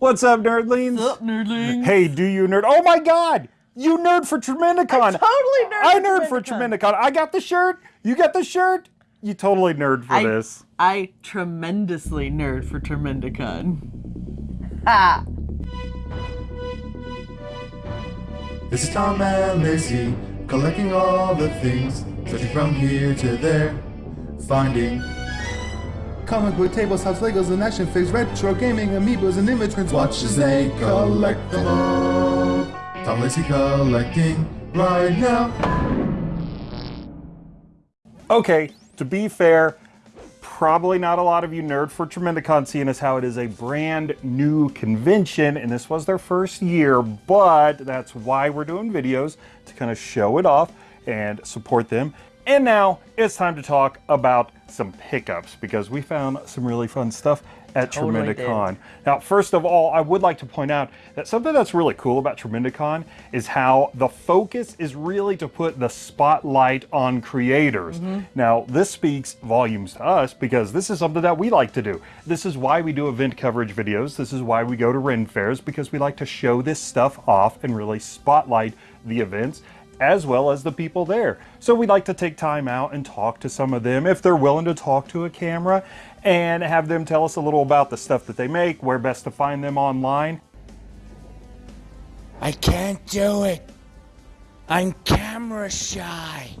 What's up, nerdlings? What's up, nerdlings? Hey, do you nerd? Oh my god! You nerd for Tremendicon! I totally nerd I for nerd for Tremendicon. I got the shirt. You got the shirt. You totally nerd for I, this. I tremendously nerd for Tremendicon. Ha! This is Tom and Lacey, collecting all the things, searching from here to there, finding comic book tables, house Legos, and action figures, retro gaming, amiibos, and immigrants. Watch as they collect them all. Tom Lacey collecting right now. Okay, to be fair, probably not a lot of you nerd for Tremendicon seeing as how it is a brand new convention and this was their first year, but that's why we're doing videos to kind of show it off and support them. And now it's time to talk about some pickups because we found some really fun stuff at Totally Tremendicon. Now, first of all, I would like to point out that something that's really cool about Tremendicon is how the focus is really to put the spotlight on creators. Mm-hmm. Now, this speaks volumes to us because this is something that we like to do. This is why we do event coverage videos. This is why we go to Ren fairs because we like to show this stuff off and really spotlight the events as well as the people there. So we like to take time out and talk to some of them if they're willing to talk to a camera and have them tell us a little about the stuff that they make, where best to find them online. I can't do it. I'm camera shy.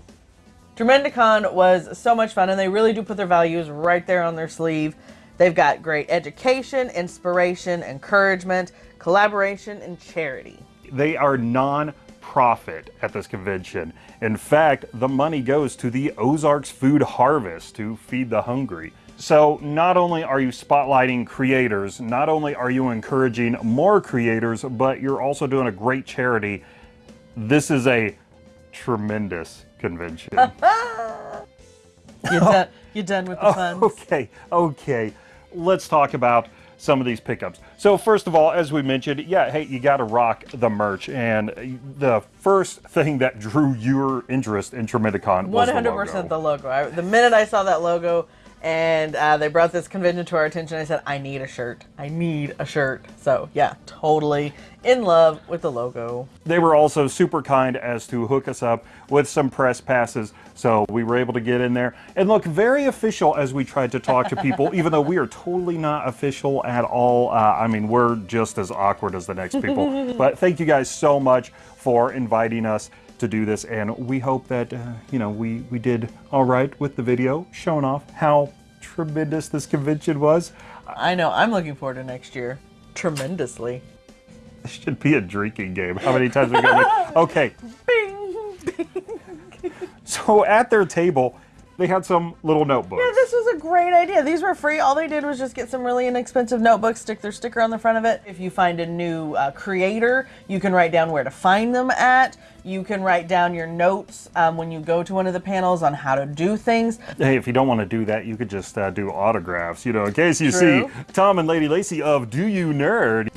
Tremendicon was so much fun, and they really do put their values right there on their sleeve. They've got great education, inspiration, encouragement, collaboration, and charity. They are non-profit at this convention. In fact, the money goes to the Ozarks Food Harvest to feed the hungry. So not only are you spotlighting creators, not only are you encouraging more creators, but you're also doing a great charity. This is a tremendous convention. You done, you done with the fun? Okay, okay. Let's talk about some of these pickups. So first of all, as we mentioned, yeah, hey, you got to rock the merch. And the first thing that drew your interest in Tremendicon was One the hundred logo. percent the logo. I, the minute I saw that logo, and uh, they brought this convention to our attention, I said, "I need a shirt. I need a shirt." So yeah, totally in love with the logo. They were also super kind as to hook us up with some press passes, so we were able to get in there and look very official as we tried to talk to people, even though we are totally not official at all. Uh, I mean, we're just as awkward as the next people. but thank you guys so much for inviting us to do this, and we hope that uh, you know we we did all right with the video, showing off how tremendous this convention was. I know. I'm looking forward to next year tremendously. This should be a drinking game. How many times are we gonna? Okay, Bing. So at their table, they had some little notebooks. Yeah, this was a great idea. These were free. All they did was just get some really inexpensive notebooks, stick their sticker on the front of it. If you find a new uh, creator, you can write down where to find them at. You can write down your notes um, when you go to one of the panels on how to do things. Hey, if you don't want to do that, you could just uh, do autographs, you know, in case you True. see Tom and Lady Lacey of Do You Nerd,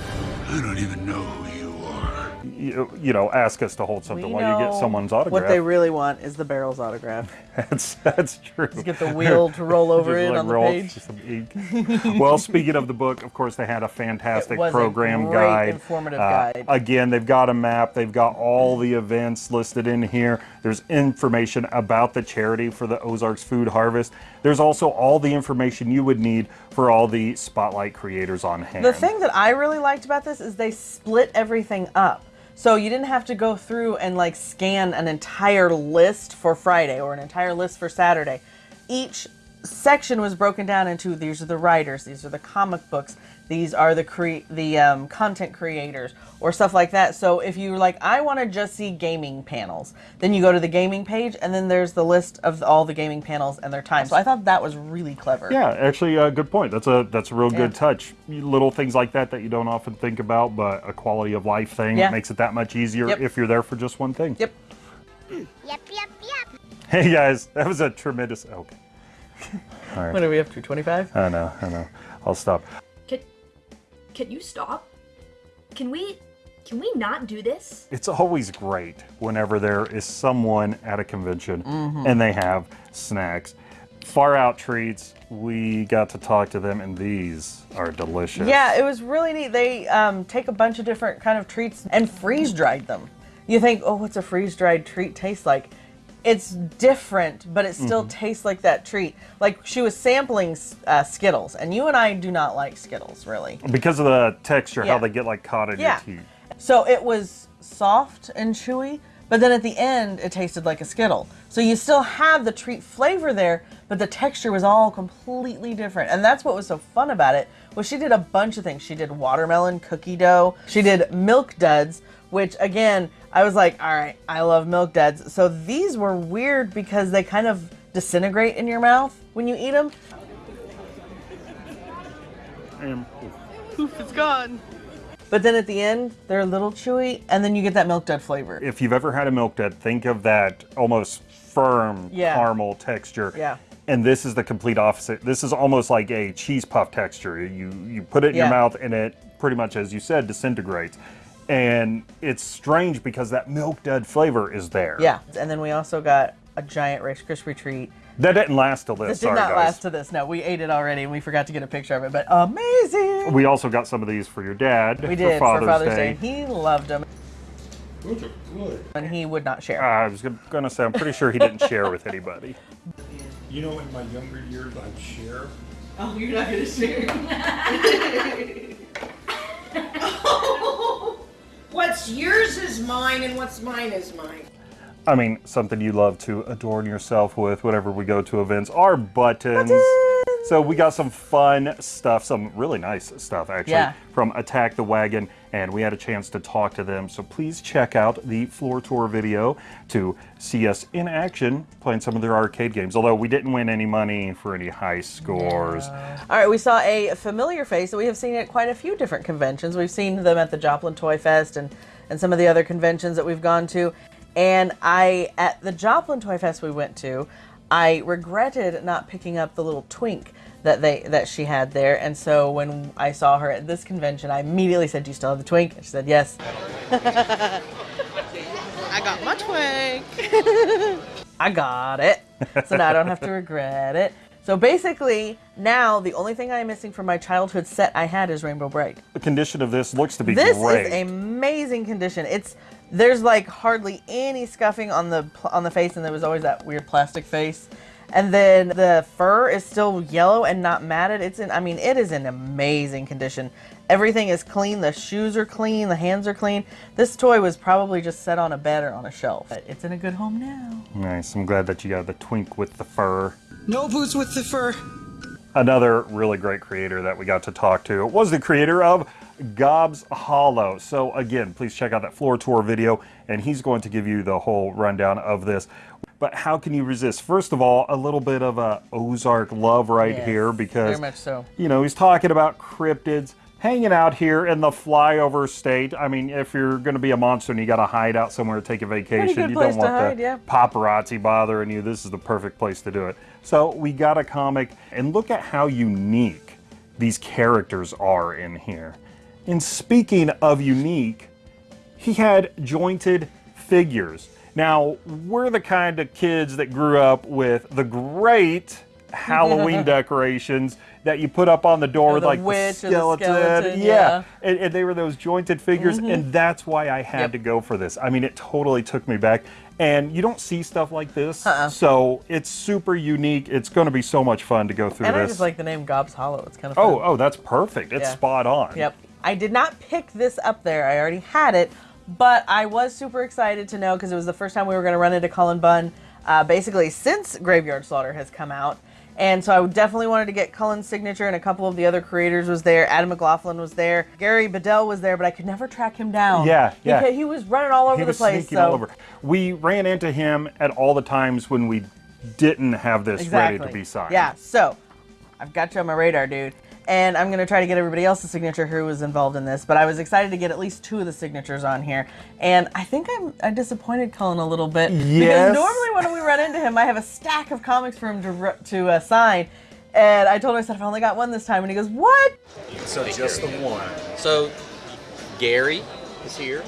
I don't even know who you are. You, you know, ask us to hold something We while you get someone's autograph. What they really want is the barrel's autograph. That's that's true. Just get the wheel to roll over in like, on the page. well, speaking of the book, of course, they had a fantastic It was a program great, guide. informative Uh, guide. Again, they've got a map. They've got all the events listed in here. There's information about the charity for the Ozarks Food Harvest. There's also all the information you would need for all the spotlight creators on hand. The thing that I really liked about this is they split everything up. So you didn't have to go through and like scan an entire list for Friday or an entire list for Saturday. Each section was broken down into these are the writers, these are the comic books, these are the cre- the um, content creators or stuff like that. So if you're like, I want to just see gaming panels, then you go to the gaming page and then there's the list of all the gaming panels and their time. So I thought that was really clever. Yeah, actually, a good point. That's a that's a real good touch. Little things like that that you don't often think about, but a quality of life thing Yeah. makes it that much easier Yep. if you're there for just one thing. Yep. Yep, yep, yep. Hey guys, that was a tremendous. Okay, What are we up to? 25? I know, I know. I'll stop. Can, can you stop? Can we, can we not do this? It's always great whenever there is someone at a convention Mm-hmm. and they have snacks. Far Out Treats, we got to talk to them, and these are delicious. Yeah, it was really neat. They um, take a bunch of different kind of treats and freeze dried them. You think, oh, what's a freeze dried treat taste like? It's different, but it still tastes like that treat. Like she was sampling uh, Skittles, and you and I do not like Skittles, really. Because of the texture, Yeah. how they get like caught in Yeah. your teeth. So it was soft and chewy, but then at the end it tasted like a Skittle. So you still have the treat flavor there, but the texture was all completely different. And that's what was so fun about it. Was she did a bunch of things. She did watermelon cookie dough. She did milk duds, which again, I was like, all right, I love milk duds. So these were weird because they kind of disintegrate in your mouth when you eat them. And It's gone. But then at the end, they're a little chewy, and then you get that milk dud flavor. if you've ever had a milk dud, think of that almost firm Yeah. caramel texture. Yeah. And this is the complete opposite. This is almost like a cheese puff texture. You you put it in Yeah. your mouth and it pretty much, as you said, disintegrates. And it's strange because that milk dud flavor is there. Yeah, and then we also got a giant Rice Krispie treat. That didn't last till this. This did Sorry, not guys. last to this. No, we ate it already, and we forgot to get a picture of it. But amazing! We also got some of these for your dad. We did for Father's, Day. Day. He loved them, Those are good. and he would not share. I was going to say, I'm pretty sure he didn't share with anybody. You know, in my younger years, I'd share. oh, you're not gonna share. What's yours is mine, and what's mine is mine. I mean, something you love to adorn yourself with whenever we go to events are buttons. So we got some fun stuff, some really nice stuff actually, Yeah. from Attack the Wagon, and we had a chance to talk to them. So please check out the floor tour video to see us in action playing some of their arcade games. Although we didn't win any money for any high scores. All right, we saw a familiar face that we have seen at quite a few different conventions. We've seen them at the Joplin Toy Fest and and some of the other conventions that we've gone to. And I at the Joplin Toy Fest we went to, I regretted not picking up the little twink that they that she had there. And so when I saw her at this convention, I immediately said, "Do you still have the twink?" And she said, "Yes." I got my twink. I got it. So now I don't have to regret it. So basically, now the only thing I'm missing from my childhood set I had is Rainbow Brite. The condition of this looks to be This great. is amazing condition. It's there's like hardly any scuffing on the on the face, and there was always that weird plastic face. And then the fur is still yellow and not matted. It's in. I mean, it is in amazing condition. Everything is clean. The shoes are clean. The hands are clean. This toy was probably just set on a bed or on a shelf. But it's in a good home now. nice. I'm glad that you got the twink with the fur. No boots with the fur. Another really great creator that we got to talk to was the creator of Gobs Hollow. So again, please check out that floor tour video and he's going to give you the whole rundown of this. But how can you resist? First of all, a little bit of a Ozark love right Yes, here because so. you know, he's talking about cryptids hanging out here in the flyover state. I mean, if you're going to be a monster and you got to hide out somewhere to take a vacation, you don't want hide, the yeah. paparazzi bothering you. This is the perfect place to do it. So we got a comic, and look at how unique these characters are in here. And speaking of unique, he had jointed figures. Now, we're the kind of kids that grew up with the great Halloween decorations that you put up on the door Or with the like witch the or the skeleton. skeleton, yeah. yeah. Mm-hmm. And, and they were those jointed figures, and that's why I had Yep. to go for this. I mean, it totally took me back. And you don't see stuff like this, Uh-uh. so it's super unique. It's going to be so much fun to go through And I this. just like the name Gobs Hollow. It's kind of fun. oh, oh, that's perfect. It's Yeah. spot on. Yep. I did not pick this up there. I already had it, but I was super excited to know because it was the first time we were going to run into Cullen Bunn, uh, basically since Graveyard Slaughter has come out. And so I definitely wanted to get Cullen's signature, and a couple of the other creators was there. Adam McLaughlin was there. Gary Bedell was there, but I could never track him down. Yeah, yeah. Because he was running all over he the was place. sneaking so all over. We ran into him at all the times when we didn't have this exactly. ready to be signed. Yeah. So I've got you on my radar, dude. And I'm gonna try to get everybody else's signature who was involved in this, but I was excited to get at least two of the signatures on here. And I think I'm I disappointed Cullen a little bit Yes. because normally when we run into him, I have a stack of comics for him to r- to uh, sign. And I told him I said I've only got one this time, and he goes, "What?" So just the one. So Gary is here.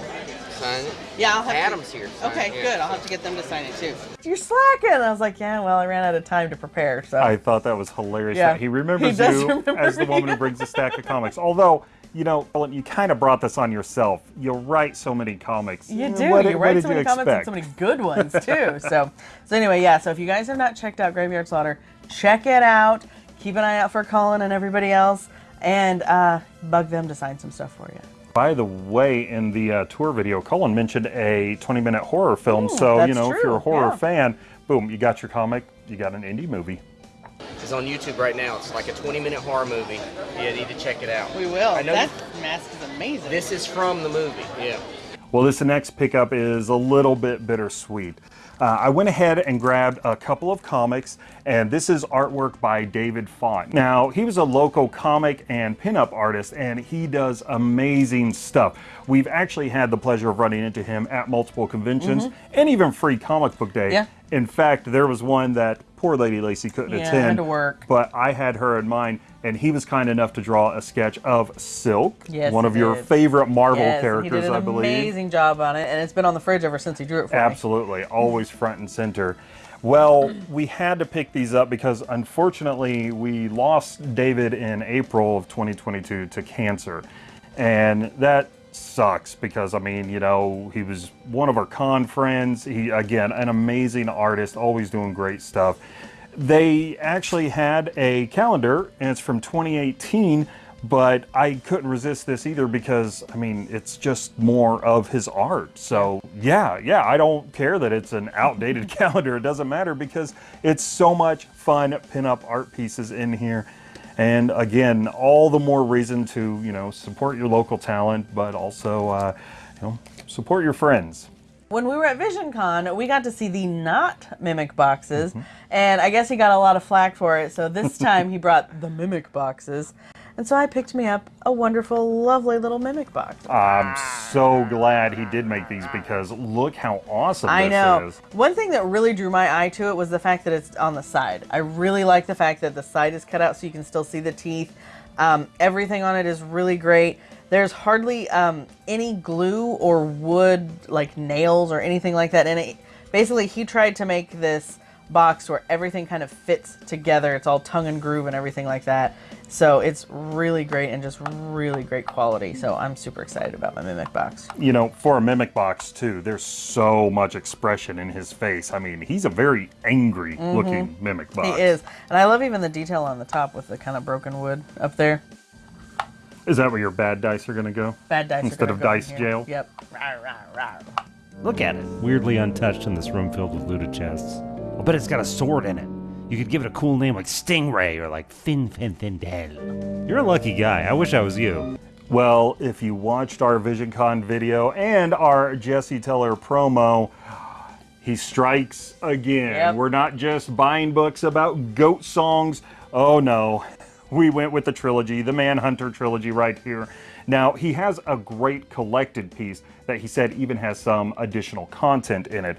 Sign it. Yeah, I'll have Adam's to. here. to Okay, it, good. I'll have to get them to sign it too. You're slacking. I was like, yeah, well, I ran out of time to prepare, so. I thought that was hilarious Yeah. that he remembers He you remember as the woman who brings a stack of comics. Although, you know, Ellen, you kind of brought this on yourself. You write so many comics. You do. What, you what write did so you many comments and so many good ones too. so, so anyway, yeah. So if you guys have not checked out Graveyard Slaughter, check it out. Keep an eye out for Cullen and everybody else, and uh, bug them to sign some stuff for you. By the way, in the uh, tour video, Cullen mentioned a 20-minute horror film. Ooh, so, you that's know, if you're a horror yeah. fan, boom, you got your comic, you got an indie movie. It's on YouTube right now. It's like a 20 minute horror movie. Yeah, you need to check it out. We will. I know That mask is amazing. This is from the movie. Yeah. Well, this next pickup is a little bit bittersweet. Uh, I went ahead and grabbed a couple of comics, and this is artwork by David Font. Now, he was a local comic and pinup artist, and he does amazing stuff. We've actually had the pleasure of running into him at multiple conventions and even Free Comic Book Day. Yeah. In fact, there was one that poor Lady Lacey couldn't Yeah, attend. had to work. But I had her in mind, and he was kind enough to draw a sketch of Silk, Yes, one of your did. favorite Marvel yes, characters, he did an I believe. amazing job on it, and it's been on the fridge ever since he drew it for me. Absolutely, always front and center. Well, we had to pick these up because unfortunately we lost David in April of 2022 to cancer. And that sucks because I mean, you know, he was one of our con friends. He again, an amazing artist, always doing great stuff. They actually had a calendar and it's from 2018 but I couldn't resist this either because I mean it's just more of his art. So yeah, yeah, I don't care that it's an outdated calendar. It doesn't matter because it's so much fun pinup art pieces in here. And again, all the more reason to you know support your local talent, but also uh, you know support your friends. When we were at VisionCon, we got to see the not mimic boxes, Mm-hmm. and I guess he got a lot of flack for it. So this time he brought the mimic boxes, and so I picked me up a wonderful, lovely little mimic box. I'm so glad he did make these because look how awesome I this know. is. One thing that really drew my eye to it was the fact that it's on the side. I really like the fact that the side is cut out so you can still see the teeth. Um, everything on it is really great. There's hardly um, any glue or wood, like nails or anything like that in it. Basically, he tried to make this box where everything kind of fits together. It's all tongue and groove and everything like that. So it's really great and just really great quality. So I'm super excited about my Mimic box. you know, for a mimic box too, there's so much expression in his face. I mean, he's a very angry looking mimic box. Mm-hmm. He is. And I love even the detail on the top with the kind of broken wood up there. Is that where your bad dice are going to go? Bad dice Instead gonna of go dice here. jail? Yep. Rawr, rawr, rawr. Look at it, weirdly untouched in this room filled with looted chests. I'll bet it's got a sword in it. You could give it a cool name like Stingray or like Fin Fin Findel. You're a lucky guy. I wish I was you. Well, if you watched our VisionCon video and our Jesse Teller promo, he strikes again. Yep. We're not just buying books about goat songs. Oh no. We went with the trilogy, the Manhunter trilogy right here. Now, he has a great collected piece that he said even has some additional content in it.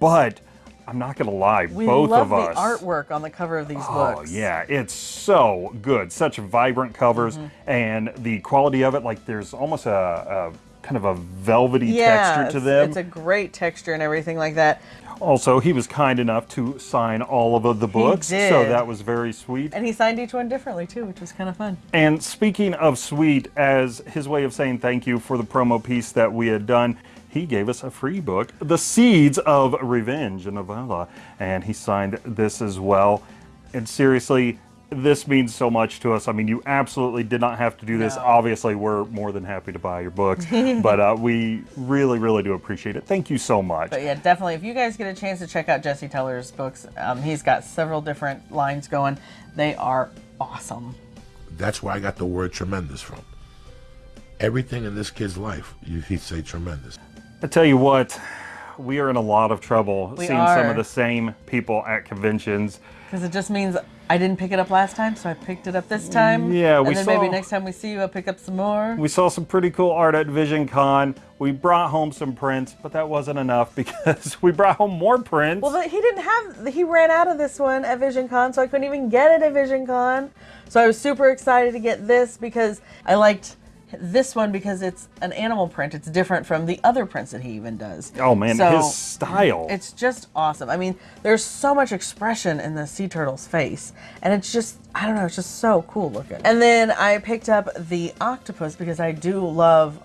But I'm not going to lie, We both love of the us. artwork on the cover of these Oh books. Oh yeah, it's so good. Such vibrant covers, Mm-hmm. and the quality of it. Like there's almost a, a kind of a velvety Yeah, texture to them. It's a great texture and everything like that. Also, he was kind enough to sign all of the books, so that was very sweet. And he signed each one differently too, which was kind of fun. And speaking of sweet, as his way of saying thank you for the promo piece that we had done, he gave us a free book, The Seeds of Revenge, a novella, and he signed this as well. And seriously, this means so much to us. I mean, you absolutely did not have to do this. No. Obviously, we're more than happy to buy your books, but uh, we really, really do appreciate it. Thank you so much. But yeah, definitely. If you guys get a chance to check out Jesse Teller's books, um, he's got several different lines going. They are awesome. That's where I got the word tremendous from. Everything in this kid's life, you, he'd say tremendous. I tell you what, we are in a lot of trouble We seeing some of the same people at conventions. Because it just means I didn't pick it up last time, so I picked it up this time. Mm, yeah, we And then maybe next time we see you, I'll pick up some more. We saw some pretty cool art at Vision Con. We brought home some prints, but that wasn't enough because we brought home more prints. Well, he didn't have. He ran out of this one at VisionCon, so I couldn't even get it at VisionCon. So I was super excited to get this because I liked this one because it's an animal print. It's different from the other prints that he even does. Oh man, So, his style. It's just awesome. I mean, there's so much expression in the sea turtle's face, and it's just I don't know, it's just so cool looking. And then I picked up the octopus because I do love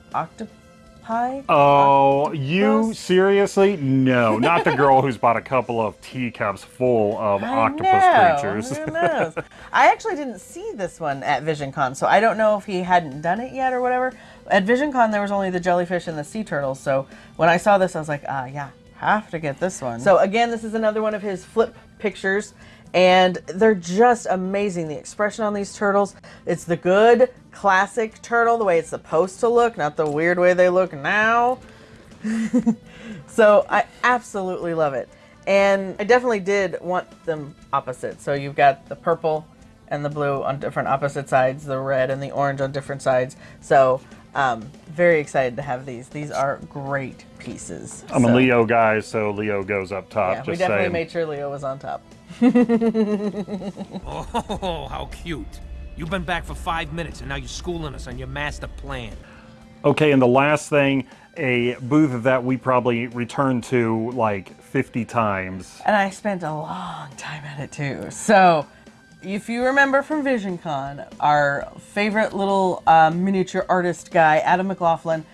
octopi. Oh, you seriously? No, not the girl who's bought a couple of teacups full of I octopus know, creatures. Who knows? I actually didn't see this one at VisionCon, so I don't know if he hadn't done it yet or whatever. At VisionCon, there was only the jellyfish and the sea turtles, so when I saw this, I was like, ah, yeah, have to get this one. So again, this is another one of his flip pictures, and they're just amazing. The expression on these turtles, it's the good classic turtle, the way it's supposed to look, not the weird way they look now. So I absolutely love it. And I definitely did want them opposite. So you've got the purple and the blue on different opposite sides, the red and the orange on different sides. So um, very excited to have these. These are great pieces. I'm a Leo guy, so Leo goes up top. Yeah, just we definitely saying. made sure Leo was on top. Oh, how cute. You've been back for five minutes and now you're schooling us on your master plan. Okay, and the last thing, a booth that we probably returned to like 50 times. And I spent a long time at it too. So, if you remember from VisionCon, our favorite little uh, miniature artist guy, Adam McLaughlin,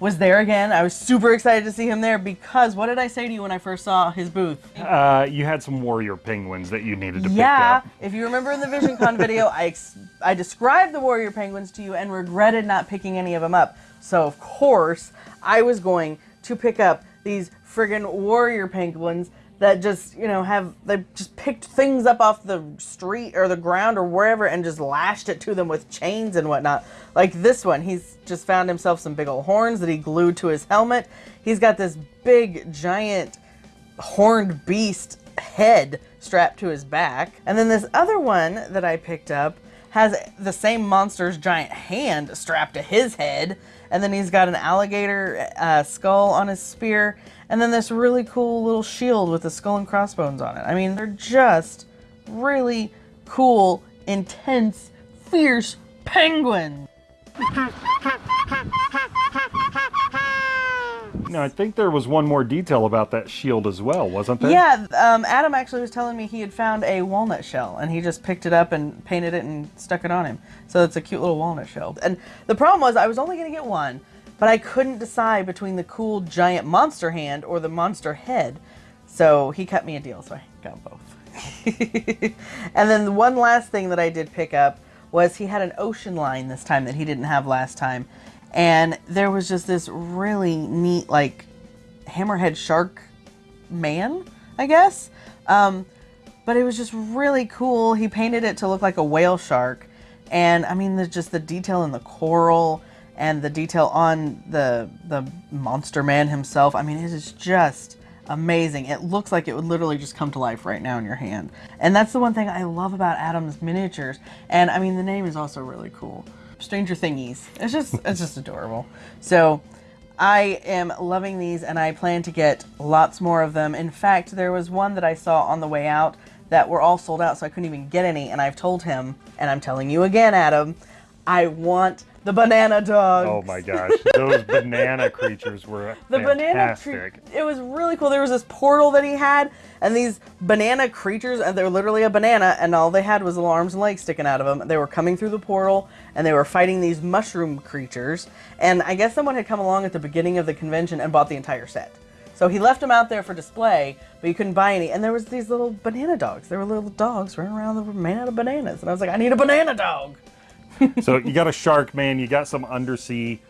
was there again. I was super excited to see him there because what did I say to you when I first saw his booth? Uh, you had some warrior penguins that you needed to yeah, pick up. Yeah, if you remember in the VisionCon video, I ex- I described the warrior penguins to you and regretted not picking any of them up. So of course, I was going to pick up these friggin' warrior penguins that just you know have they just picked things up off the street or the ground or wherever and just lashed it to them with chains and whatnot. Like this one, he's just found himself some big old horns that he glued to his helmet. He's got this big giant horned beast head strapped to his back. And then this other one that I picked up has the same monster's giant hand strapped to his head. And then he's got an alligator uh, skull on his spear. And then this really cool little shield with the skull and crossbones on it. I mean, they're just really cool, intense, fierce penguins. Now, I think there was one more detail about that shield as well, wasn't there? Yeah, um, Adam actually was telling me he had found a walnut shell and he just picked it up and painted it and stuck it on him. So it's a cute little walnut shell. And the problem was I was only going to get one, but I couldn't decide between the cool giant monster hand or the monster head. So he cut me a deal, so I got both. and then the one last thing that I did pick up was he had an ocean line this time that he didn't have last time. And there was just this really neat, like, hammerhead shark man, I guess. Um, but it was just really cool. He painted it to look like a whale shark. And I mean, there's just the detail in the coral and the detail on the the monster man himself. I mean, it is just amazing. It looks like it would literally just come to life right now in your hand. And that's the one thing I love about Adam's miniatures. And I mean, the name is also really cool. Stranger Thingies. It's just it's just adorable. So I am loving these and I plan to get lots more of them. In fact, there was one that I saw on the way out that were all sold out, so I couldn't even get any. And I've told him, and I'm telling you again, Adam, I want the banana dog. Oh my gosh, those banana creatures were The banana fantastic. tree. It was really cool. There was this portal that he had, and these banana creatures, and they're literally a banana, and all they had was little arms and legs sticking out of them. They were coming through the portal, and they were fighting these mushroom creatures. And I guess someone had come along at the beginning of the convention and bought the entire set. So he left them out there for display, but you couldn't buy any. And there was these little banana dogs. There were little dogs running around that were made out of bananas. And I was like, I need a banana dog. So you got a shark man, you got some undersea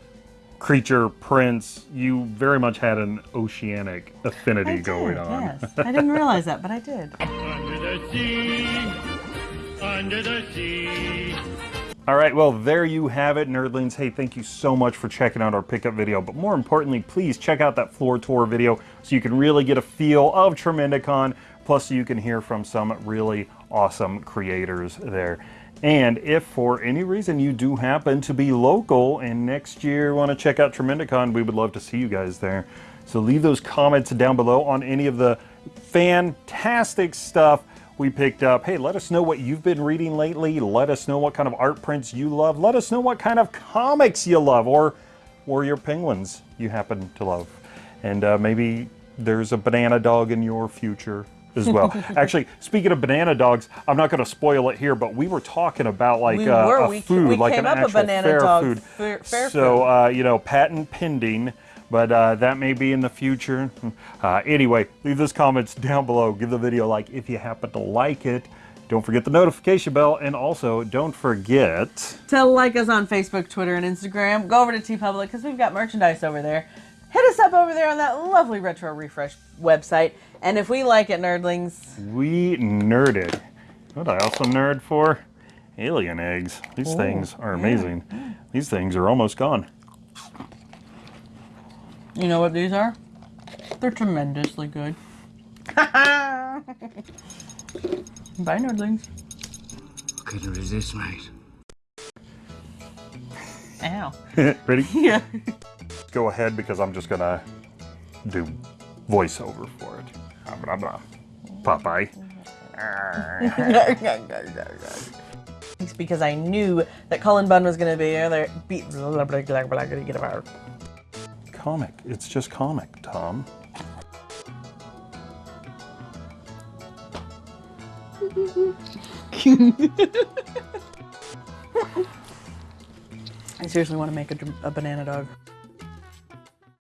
creature prince. You very much had an oceanic affinity I going on. Yes. I didn't realize that, but I did. Under the sea, under the sea. All right, well, there you have it, nerdlings. Hey, thank you so much for checking out our pickup video. But more importantly, please check out that floor tour video so you can really get a feel of Tremendicon. Plus, you can hear from some really awesome creators there. And if for any reason you do happen to be local and next year want to check out Tremendicon, we would love to see you guys there. So leave those comments down below on any of the fantastic stuff we picked up, hey, let us know what you've been reading lately. Let us know what kind of art prints you love. Let us know what kind of comics you love or, or your penguins you happen to love. And uh, maybe there's a banana dog in your future as well. Actually, speaking of banana dogs, I'm not going to spoil it here, but we were talking about like We uh, a We- food, like an actual banana fair dog food. fair- fair so, uh, you know, patent pending, but uh, that may be in the future. Uh, anyway, leave those comments down below. Give the video a like if you happen to like it. Don't forget the notification bell, and also don't forget. To like us on Facebook, Twitter, and Instagram. Go over to TeePublic because we've got merchandise over there. Hit us up over there on that lovely Retro Refresh website. And if we like it, nerdlings, We nerded. What I also nerd for? Alien eggs. These Ooh, things are yeah. amazing. These things are almost gone. you know what these are? They're tremendously good. Bye, nerdlings. Couldn't resist, mate. Ow. Ready? Yeah. Go ahead because I'm just gonna do voiceover for it. Blah, blah, blah. Popeye. It's because I knew that Cullen Bunn was going to be there. Be, gonna. Comic. It's just comic, Tom. I seriously want to make a, a banana dog.